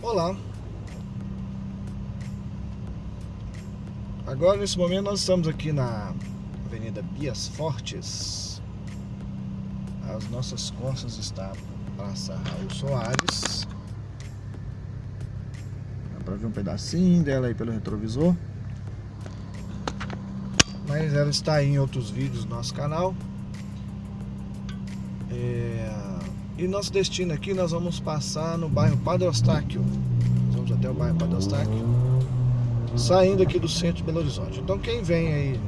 Olá. Agora nesse momento nós estamos aqui na Avenida Bias Fortes. As nossas costas estão Praça Raul Soares. Dá pra ver um pedacinho dela aí pelo retrovisor. Mas ela está em outros vídeos do nosso canal. É... E nosso destino aqui, nós vamos passar no bairro Padre Eustáquio. Vamos até o bairro Padre Eustáquio. Saindo aqui do centro de Belo Horizonte. Então quem vem aí,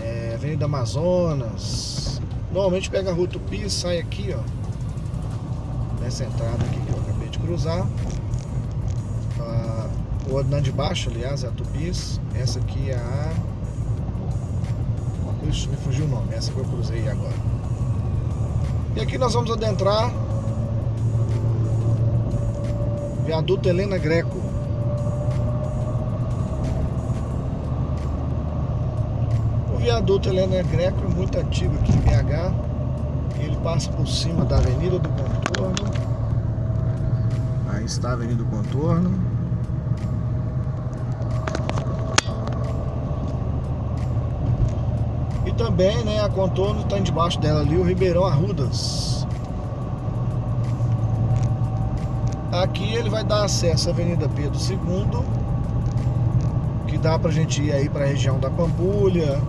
é, Avenida Amazonas, normalmente pega a rua Tupi, sai aqui, ó. Nessa entrada aqui que eu acabei de cruzar. Ah, o andando de baixo, aliás, é a Tupis. Essa aqui é a... Ixi, me fugiu o nome, essa que eu cruzei agora. E aqui nós vamos adentrar Viaduto Helena Greco. O viaduto Helena Greco é muito antigo aqui em BH. Ele passa por cima da Avenida do Contorno. Aí está a Avenida do Contorno. Também, né, a contorno está debaixo dela ali, o Ribeirão Arrudas. Aqui ele vai dar acesso à Avenida Pedro II, que dá pra gente ir aí para a região da Pampulha,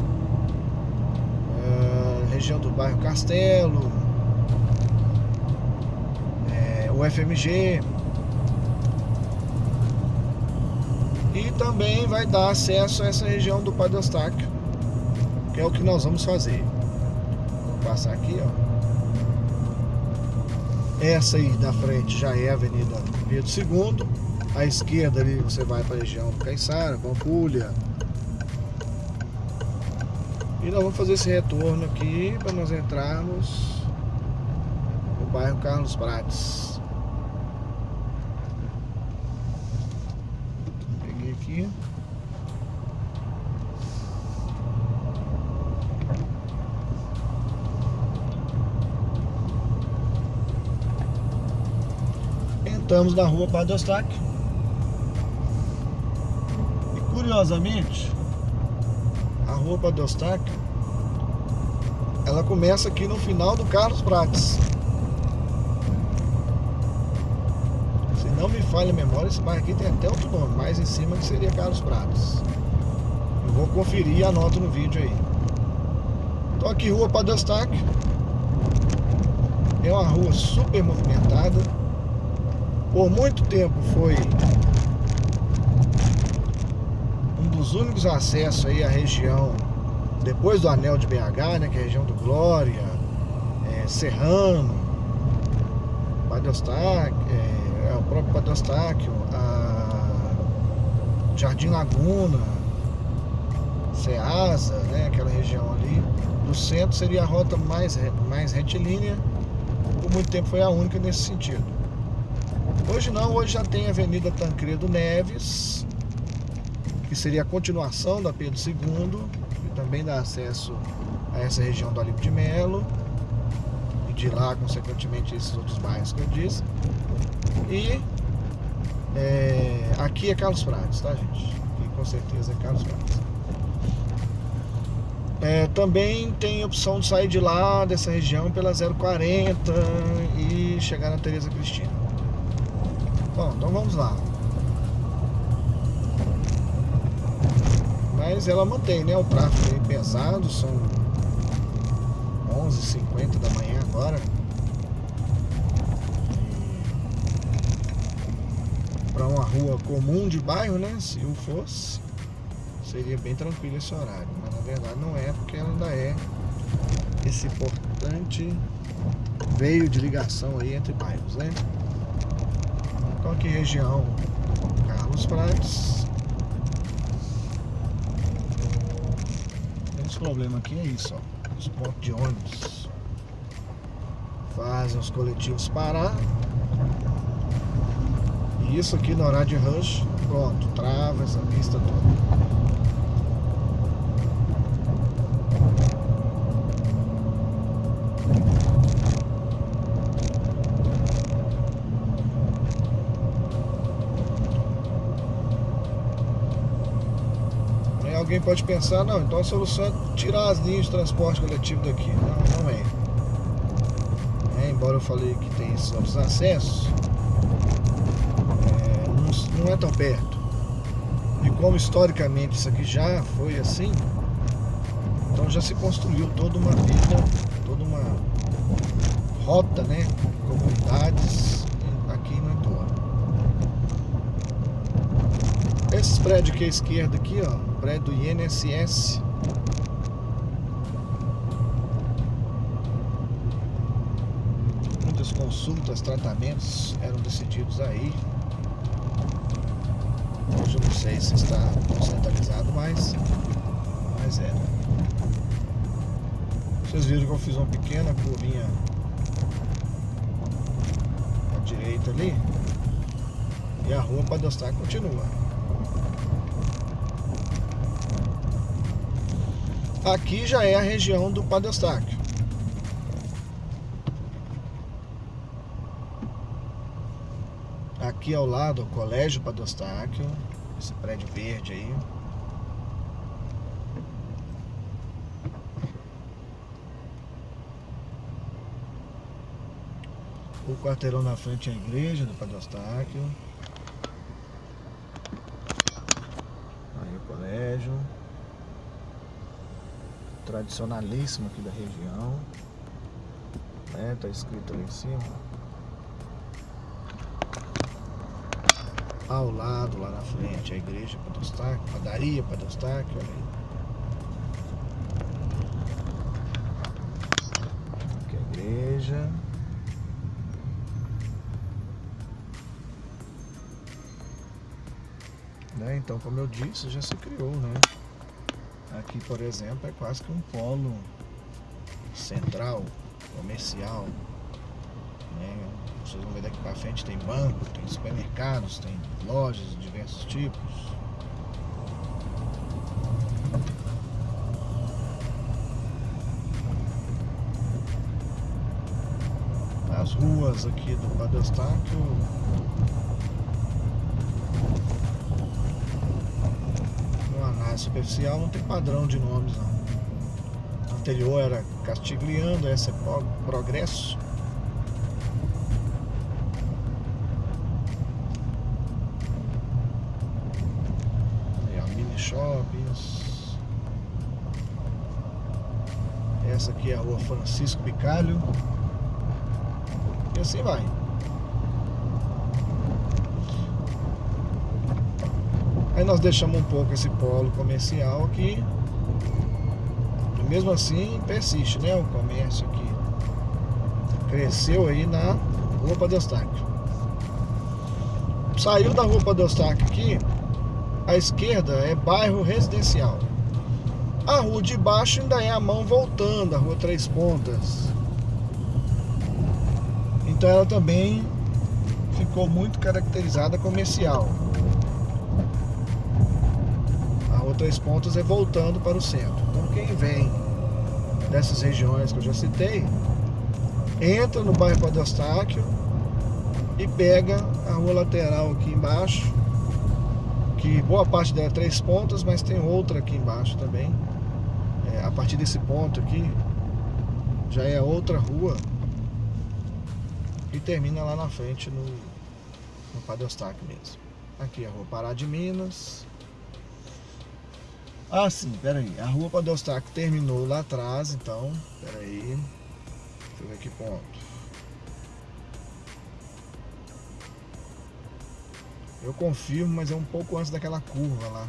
é, região do bairro Castelo, é, o FMG. E também vai dar acesso a essa região do Padre Eustáquio é o que nós vamos fazer. Vou passar aqui, ó. Essa aí da frente já é a Avenida Pedro II. À esquerda ali você vai para a região do Caiçara, Pampulha. E nós vamos fazer esse retorno aqui para nós entrarmos no bairro Carlos Prates. Peguei aqui. Estamos na rua Padre Eustáquio. E curiosamente, a rua Padre Eustáquio, ela começa aqui no final do Carlos Prates. Se não me falha a memória, esse bairro aqui tem até outro nome, mais em cima que seria Carlos Prates. Eu vou conferir e anoto no vídeo aí. Então aqui rua Padre Eustáquio. É uma rua super movimentada por muito tempo foi um dos únicos acessos aí à região, depois do anel de BH, né, que é a região do Glória, é, Serrano, Eustáquio, é, é, o próprio Padre Eustáquio, Jardim Laguna, Ceasa, né, aquela região ali. Do centro seria a rota mais, mais retilínea, por muito tempo foi a única nesse sentido. Hoje não, hoje já tem a Avenida Tancredo Neves, que seria a continuação da Pedro II, que também dá acesso a essa região do Alipe de Melo, e de lá, consequentemente, esses outros bairros que eu disse. E é, aqui é Carlos Prates, tá, gente? Aqui com certeza é Carlos Prates. É, também tem opção de sair de lá, dessa região, pela 040 e chegar na Tereza Cristina. Bom, então vamos lá. Mas ela mantém, né? O tráfego aí pesado, são 11h50 da manhã agora. Para uma rua comum de bairro, né? Se o fosse, seria bem tranquilo esse horário. Mas na verdade não é, porque ela ainda é esse importante veio de ligação aí entre bairros, né? Aqui região Carlos Prates. Esse problema aqui é isso, ó. Os pontos de ônibus fazem os coletivos parar. E isso aqui no horário de rush, pronto, trava essa pista toda. Alguém pode pensar, não, então a solução é tirar as linhas de transporte coletivo daqui. Não, não é. é embora eu falei que tem esses outros acessos, é, não, não é tão perto. E como historicamente isso aqui já foi assim, então já se construiu toda uma vida, toda uma rota, né? Comunidades aqui no entorno. Esses prédios aqui à esquerda aqui, ó, prédio do INSS. Muitas consultas, tratamentos eram decididos aí. Hoje eu não sei se está centralizado, mas, mas é. Vocês viram que eu fiz uma pequena curvinha à direita ali. E a rua para Dostar continua. Aqui já é a região do Padre Eustáquio. Aqui ao lado, o Colégio Padre Eustáquio, esse prédio verde aí. O quarteirão na frente é a igreja do Padre Eustáquio. Aí o colégio. Tradicionalíssimo aqui da região. Né? Tá escrito ali em cima. Ao lado, lá na frente, a igreja Padre Eustáquio, padaria Padre Eustáquio, olha aí. Aqui a igreja. Né? Então, como eu disse, já se criou, né? Aqui, por exemplo, é quase que um polo central, comercial. Né? Vocês vão ver daqui para frente, tem banco, tem supermercados, tem lojas de diversos tipos. As ruas aqui do Padre superficial não tem padrão de nomes não. anterior era Castigliano, essa é Progresso. Aí, ó, mini shoppings. Essa aqui é a rua Francisco Bicalho. E assim vai. Aí nós deixamos um pouco esse polo comercial aqui. E mesmo assim persiste, né? O comércio aqui. Cresceu aí na Rua Padestaque. Saiu da Rua Padestaque aqui, à esquerda é bairro residencial. A rua de baixo ainda é a mão voltando, a Rua Três Pontas. Então ela também ficou muito caracterizada comercial. Três Pontos é voltando para o centro. Então quem vem dessas regiões que eu já citei, entra no bairro Padre e pega a rua lateral aqui embaixo, que boa parte dela é Três Pontas, mas tem outra aqui embaixo também. É, a partir desse ponto aqui, já é outra rua e termina lá na frente no, no mesmo. Aqui é a rua Pará de Minas, ah, sim, peraí. A rua Eustáquio terminou lá atrás, então, peraí. Deixa eu ver que ponto. Eu confirmo, mas é um pouco antes daquela curva lá.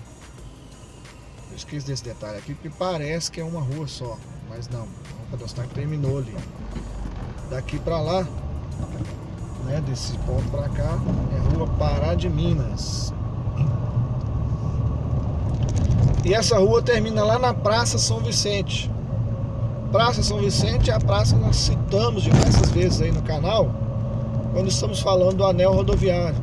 Eu esqueço desse detalhe aqui, porque parece que é uma rua só. Mas não, a rua Eustáquio terminou ali. Daqui para lá, né, desse ponto para cá, é rua Pará de Minas. E essa rua termina lá na Praça São Vicente. Praça São Vicente é a praça que nós citamos diversas vezes aí no canal, quando estamos falando do anel rodoviário.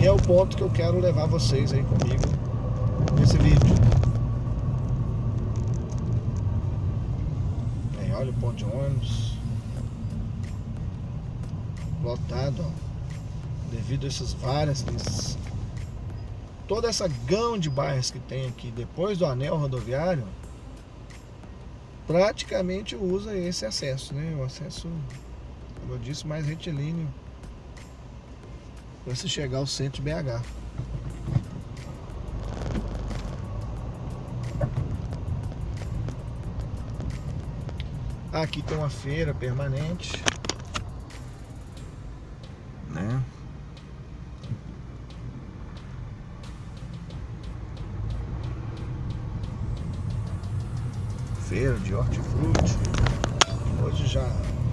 E é o ponto que eu quero levar vocês aí comigo nesse vídeo. Aí, olha o ponto de ônibus. Lotado, ó. Devido a essas várias toda essa gama de bairros que tem aqui depois do anel rodoviário praticamente usa esse acesso, né? O acesso, como eu disse, mais retilíneo para se chegar ao centro de BH. Aqui tem uma feira permanente. Né? Feira de hortifruti. Hoje já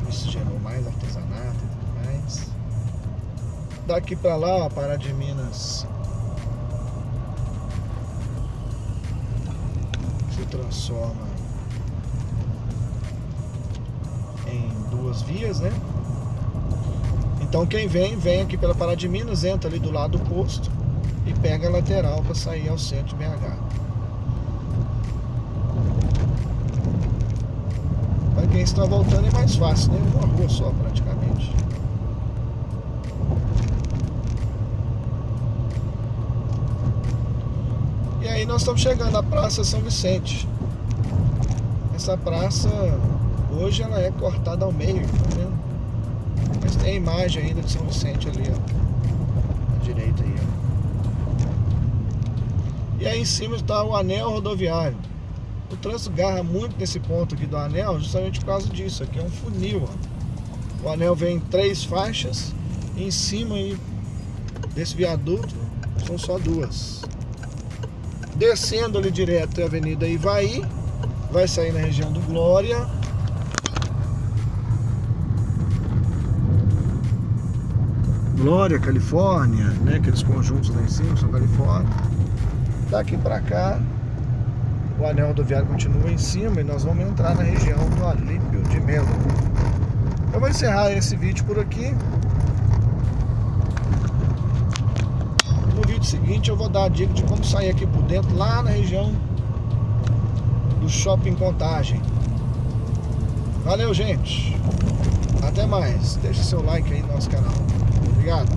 miscigenou mais artesanato e tudo mais. Daqui pra lá, ó, Pará de Minas se transforma em duas vias, né? Então quem vem, vem aqui pela Pará de Minas, entra ali do lado do posto e pega a lateral para sair ao centro de BH. Para quem está voltando é mais fácil, né? Uma rua só praticamente. E aí nós estamos chegando à Praça São Vicente. Essa praça Hoje ela é cortada ao meio, tá vendo? Mas tem a imagem ainda de São Vicente ali, ó. À direita aí, ó. E aí em cima está o anel rodoviário. O trânsito garra muito nesse ponto aqui do anel justamente por causa disso. Aqui é um funil, ó. O anel vem em três faixas e em cima aí desse viaduto são só duas. Descendo ali direto é a Avenida Ivaí, vai sair na região do Glória Glória, Califórnia, né? Aqueles conjuntos lá em cima são Califórnia. Daqui pra cá, o anel rodoviário continua em cima e nós vamos entrar na região do Alípio de Melo. Eu vou encerrar esse vídeo por aqui. No vídeo seguinte eu vou dar a dica de como sair aqui por dentro, lá na região do Shopping Contagem. Valeu, gente! Até mais. Deixe seu like aí no nosso canal. Obrigado.